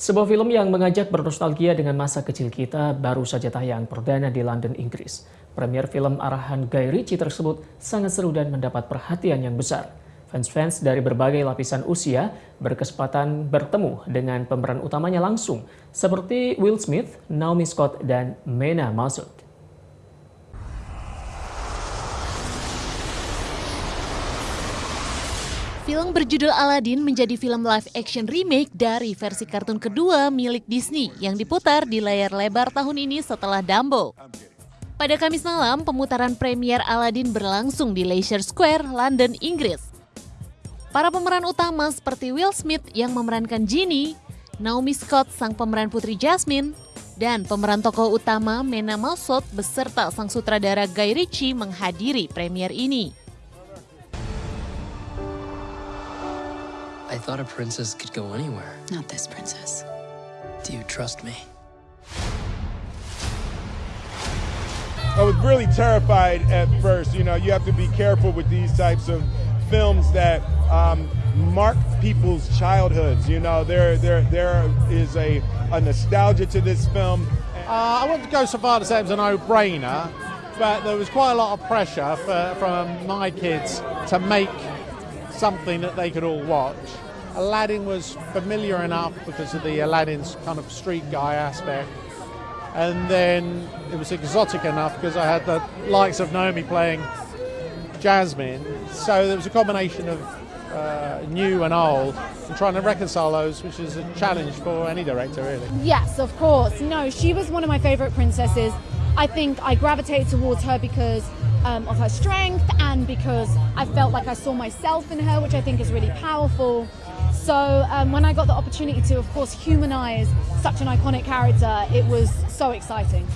Sebuah film yang mengajak bernostalgia dengan masa kecil kita baru saja tayang perdana di London, Inggris. Premier film arahan Guy Ritchie tersebut sangat seru dan mendapat perhatian yang besar. Fans-fans dari berbagai lapisan usia berkesempatan bertemu dengan pemeran utamanya langsung, seperti Will Smith, Naomi Scott, dan Mena Masud. Film berjudul Aladdin menjadi film live action remake dari versi kartun kedua milik Disney yang diputar di layar lebar tahun ini setelah Dumbo. Pada Kamis malam, pemutaran premier Aladdin berlangsung di Leicester Square, London, Inggris. Para pemeran utama seperti Will Smith yang memerankan Genie, Naomi Scott sang pemeran putri Jasmine, dan pemeran tokoh utama Mena Malsot beserta sang sutradara Guy Ritchie menghadiri premier ini. I thought a princess could go anywhere. Not this princess. Do you trust me? I was really terrified at first. You know, you have to be careful with these types of films that um, mark people's childhoods. You know, there there there is a, a nostalgia to this film. Uh, I wouldn't go so far to say it was a no-brainer, but there was quite a lot of pressure for, from my kids to make something that they could all watch. Aladdin was familiar enough because of the Aladdin's kind of street guy aspect. And then it was exotic enough because I had the likes of Naomi playing Jasmine. So there was a combination of uh, new and old and trying to reconcile those, which is a challenge for any director, really. Yes, of course. No, she was one of my favorite princesses. I think I gravitated towards her because um, of her strength and because I felt like I saw myself in her, which I think is really powerful. So um, when I got the opportunity to, of course, humanize such an iconic character, it was so exciting.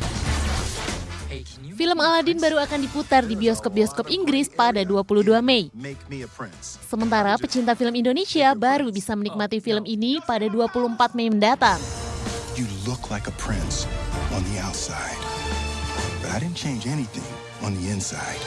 Film Aladdin baru akan diputar di bioskop-bioskop Inggris pada 22 Mei. Sementara pecinta film Indonesia baru bisa menikmati film ini pada 24 Mei mendatang. You look like a prince on the outside, but I didn't change anything on the inside.